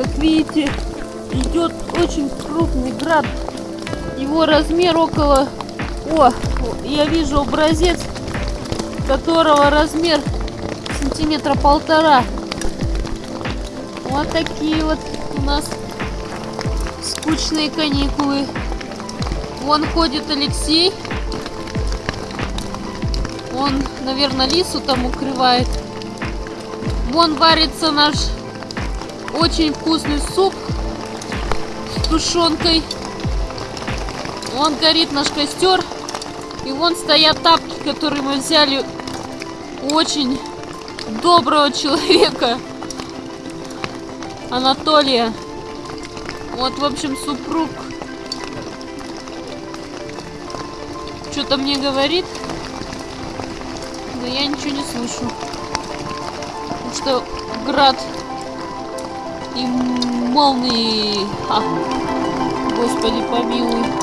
Как видите, идет очень крупный град. Его размер около... О, я вижу образец, которого размер сантиметра полтора. Вот такие вот у нас скучные каникулы. Вон ходит Алексей. Он, наверное, лису там укрывает. Вон варится наш очень вкусный суп с тушенкой. Вон горит наш костер. И вон стоят тапки, которые мы взяли очень доброго человека. Анатолия. Вот, в общем, супруг что-то мне говорит, но я ничего не слышу. Потому что град и молнии. А, господи, помилуй.